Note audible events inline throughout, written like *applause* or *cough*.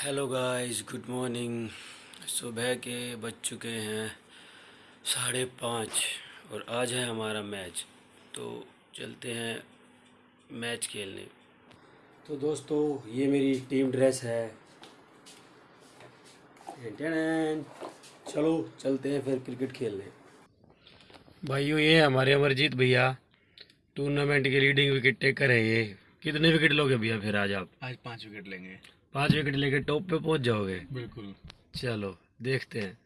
Hello guys good morning सुबह के बज चुके हैं साढ़े पाँच और आज है हमारा मैच। तो चलते हैं मैच खेलने। तो दोस्तों, ये मेरी टीम ड्रेस है। चलो, चलते हैं फिर क्रिकेट खेलने। भाइयों, ये हमारे अमरजीत भैया। टूर्नामेंट के लीडिंग विकेट टेकर है ये। कितने विकेट लोगे भैया फिर आज आप? आज पाँच विकेट लेंगे। पाँच विकेट लेके टॉप पे पहुँच जाओगे। बिल्कुल। चलो देखते हैं।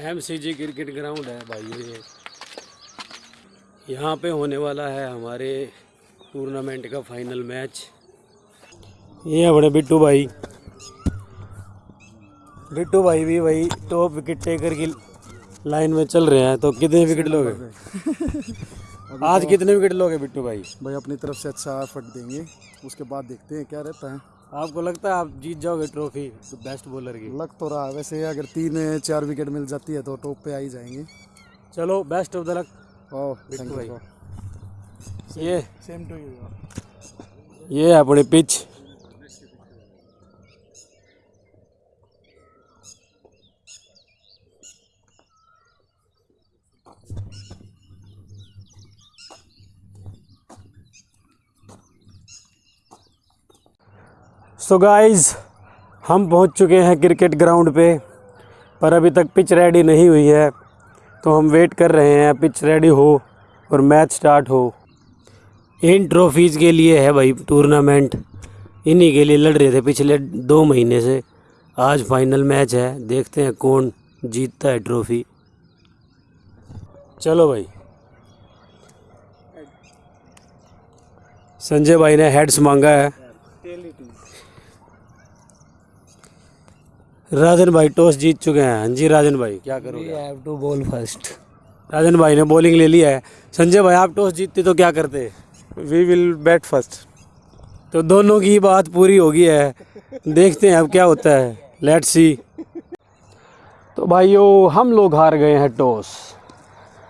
M C G cricket ground है भाई ये। यहाँ पे होने वाला है हमारे टूर्नामेंट का फाइनल मैच ये अपने बिट्टू भाई। बिट्टू भाई भी भाई टॉप विकेट टेकर की लाइन में चल रहे हैं। तो कितने विकेट लोगे? आज कितने विकेट लोगे बिट्टू भाई? भाई अपनी तरफ़ से अच्छा एफर्ट देंगे। उसके बाद देखते हैं क्या रहता है। आपको लगता है आप जीत जाओगे ट्रॉफी तो बेस्ट बॉलर की? लग तो रहा है। वैसे अगर तीन चार विकेट मिल जाती है तो टॉप पे आ ही जाएँगे। चलो best of the luck oh thank you ये सेम टू यू ये अपनी पिच सो so गाइस हम पहुँच चुके हैं क्रिकेट ग्राउंड पे, पर अभी तक पिच रेडी नहीं हुई है। तो हम वेट कर रहे हैं पिच रेडी हो और मैच स्टार्ट हो। इन ट्रॉफीज़ के लिए है भाई टूर्नामेंट इन्हीं के लिए लड़ रहे थे पिछले दो महीने से। आज फाइनल मैच है, देखते हैं कौन जीतता है ट्रॉफी चलो भाई। संजय भाई ने हेड्स मांगा है। राजन भाई टॉस जीत चुके हैं। हाँ जी राजन भाई क्या करोगे have to bowl first Rajan भाई ने बॉलिंग ले लिया है। संजय भाई आप टॉस जीतते तो क्या करते? वी विल बैट फ़र्स्ट तो दोनों की बात पूरी हो गई है। देखते हैं अब क्या होता है। लेट्स सी तो भाइयों हम लोग हार गए हैं टॉस।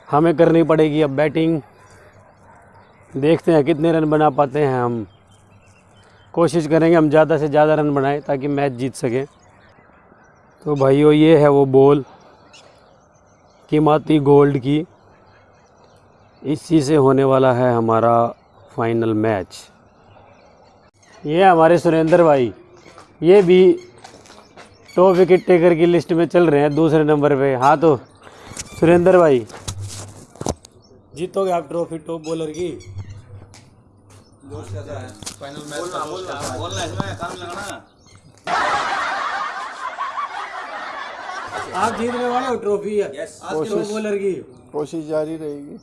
हमें करनी पड़ेगी अब बैटिंग देखते हैं कितने रन बना पाते हैं हम। कोशिश करेंगे हम ज़्यादा से ज़्यादा रन बनाएँ ताकि मैच जीत सकें। तो भाइयों ये है वो बॉल कीमती गोल्ड की। इसी से होने वाला है हमारा फाइनल मैच। ये हमारे सुरेंद्र भाई। ये भी टॉप विकेट टेकर की लिस्ट में चल रहे हैं दूसरे नंबर पे। हाँ तो सुरेंद्र भाई जीतोगे आप ट्रॉफी टॉप बॉलर की? आप जीतने वाले हो ट्रॉफी टॉप बॉलर की। कोशिश जारी रहेगी।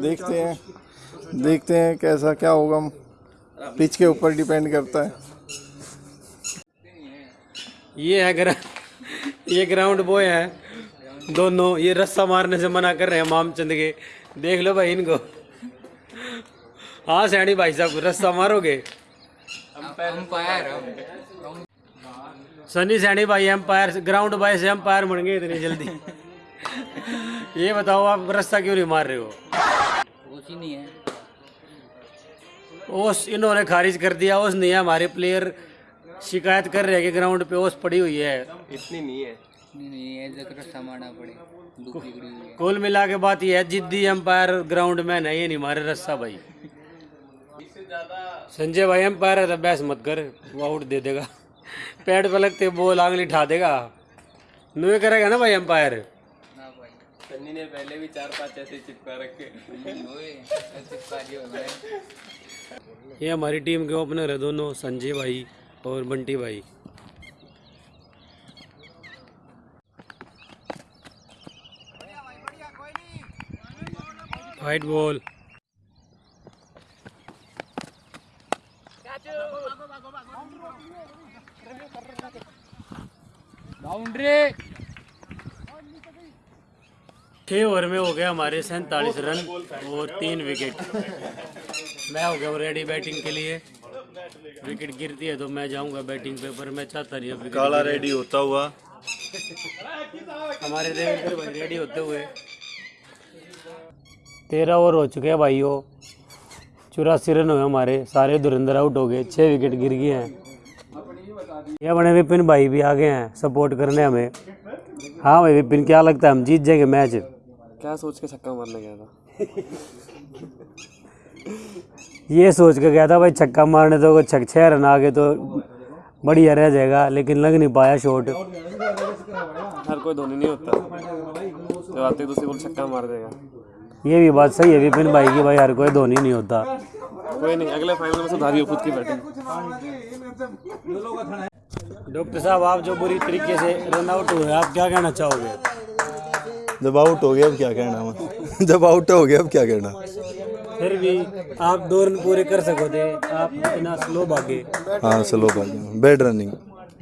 देखते हैं। देखते हैं कैसा क्या होगा। पिच के ऊपर डिपेंड करता है। ये है ग्रा ये ग्राउंड बॉय है। दोनों ये रस्सा मारने से मना कर रहे हैं मामचंद के। देख लो भाई इनको। हाँ सैनी भाई साहब रस्सा मारोगे? सनी सैनी भाई एम्पायर ग्राउंड बॉय से एम्पायर बन गए इतनी जल्दी। ये बताओ आप रस्सा क्यों नहीं मार रहे हो? ही नहीं है। ओस इन्होंने खारिज कर दिया ओस नहीं है हमारे प्लेयर शिकायत कर रहे हैं कि ग्राउंड पे ओस पड़ी हुई है। इतनी नहीं है। है कुल मिला के बात यह है जिद्दी एम्पायर ग्राउंड में नहीं है नहीं मारे रस्सा भाई। संजय भाई एम्पायर है तो बहस मत कर वो आउट दे देगा। पैड पे लगते बॉल आंगली उठा देगा। नुए करेगा ना भाई अंपायर? सन्नी ने पहले भी चार पाँच ऐसे चिपका रखे। ये हमारी टीम के ओपनर है दोनों संजय भाई और बंटी भाई। वाइट बॉल छः ओवर में हो गया हमारे सैंतालीस रन और तीन विकेट। मैं हो गया हूँ रेडी बैटिंग के लिए। विकेट गिरती है तो मैं जाऊँगा बैटिंग पे पर मैं चाहता नहीं अब काला रेडी होता हुआ। हमारे देवेंद्र भाई रेडी होते हुए। तेरह ओवर हो चुके हैं भाइयों। चौरासी रन हुए हमारे। सारे धुरंधर आउट हो गए। छः विकेट गिर गए हैं। ये बने विपिन भाई भी आ गए हैं सपोर्ट करने हमें। हाँ भाई विपिन क्या लगता है? हम जीत जाएँगे मैच क्या सोच के छक्का मारने गया था? *laughs* ये सोच के गया था भाई छक्का मारने तो छक छः रन आ गए तो बढ़िया रह जाएगा लेकिन लग नहीं पाया शॉट हर कोई धोनी नहीं होता। जब आते दूसरी बॉल छक्का मार देगा। ये भी बात सही है विपिन भाई की भाई हर कोई धोनी नहीं होता। कोई नहीं अगले फाइनल में सुधारियो खुद की बैटिंग डॉक्टर साहब आप जो बुरी तरीके से रन आउट हुए आप क्या कहना चाहोगे? जब आउट हो गया अब क्या कहना? मैं जब आउट हो गया अब क्या कहना? फिर भी आप दो रन पूरे कर सको थे आप इतना स्लो भागे। हाँ स्लो भाग। Bad running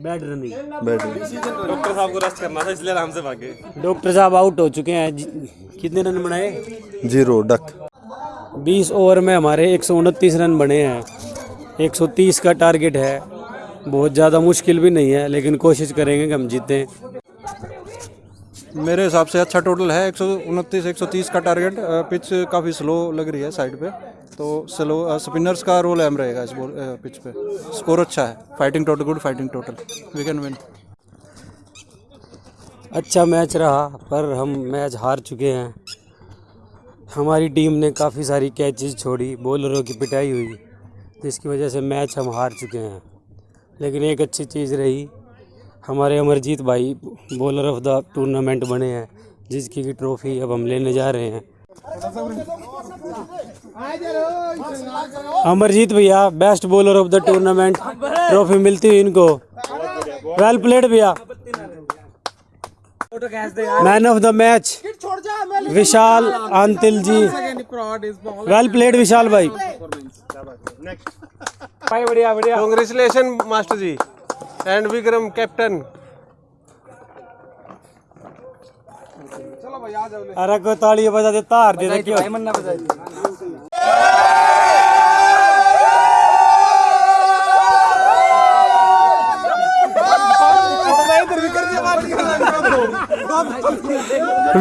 bad running bad running doctor साहब को रेस्ट करना था इसलिए आराम से भागे। डॉक्टर साहब आउट हो चुके हैं। कितने रन बनाए? ज़ीरो डक 20 ओवर में हमारे एक सौ उनतीस रन बने हैं। 130 का टारगेट है। बहुत ज़्यादा मुश्किल भी नहीं है लेकिन कोशिश करेंगे कि हम जीतें। मेरे हिसाब से अच्छा टोटल है एक सौ उनतीस एक सौ तीस का टारगेट पिच काफ़ी स्लो लग रही है साइड पे। तो स्लो स्पिनर्स का रोल अहम रहेगा इस बॉल पिच पे। स्कोर अच्छा है fighting total good fighting total we can win अच्छा मैच रहा पर हम मैच हार चुके हैं। हमारी टीम ने काफ़ी सारी कैचेस छोड़ी बॉलरों की पिटाई हुई जिसकी वजह से मैच हम हार चुके हैं। लेकिन एक अच्छी चीज़ रही, हमारे अमरजीत भाई बॉलर ऑफ़ द टूर्नामेंट बने हैं, जिसकी की ट्रॉफी अब हम लेने जा रहे हैं। अमरजीत भैया best bowler of the tournament trophy मिलती हुई इनको। वेल प्लेड भैया। Man of the match Vishal Antil ji. Well played Vishal भाई। बढ़िया बढ़िया। Congratulation master ji and Vikram captain अरे को ताली बजा दे तार दे दे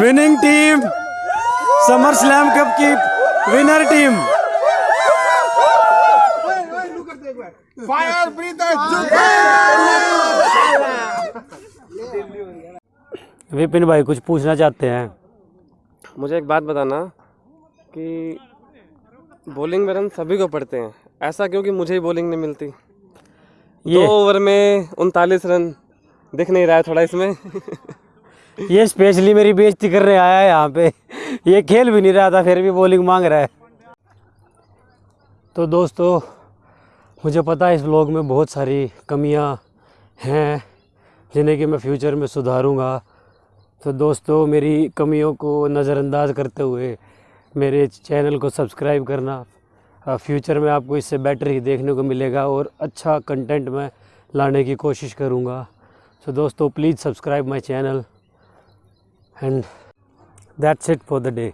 winning team summer slam cup की विनर टीम विपिन भाई कुछ पूछना चाहते हैं मुझे एक बात बताना कि बॉलिंग में रन सभी को पड़ते हैं। ऐसा क्योंकि मुझे ही बॉलिंग नहीं मिलती? ये दो ओवर में उनतालीस रन दिख नहीं रहा है थोड़ा इसमें। ये स्पेशली मेरी बेइज्जती करने आया है यहाँ पे। ये खेल भी नहीं रहा था फिर भी बॉलिंग मांग रहा है। तो दोस्तों मुझे पता है इस व्लॉग में बहुत सारी कमियाँ हैं, जिन्हें कि मैं फ्यूचर में सुधारूँगा। तो दोस्तों, मेरी कमियों को नज़रअंदाज करते हुए मेरे चैनल को सब्सक्राइब करना फ्यूचर में आपको इससे बेटर ही देखने को मिलेगा और अच्छा कंटेंट मैं लाने की कोशिश करूँगा। so दोस्तों please subscribe my channel and that's it for the day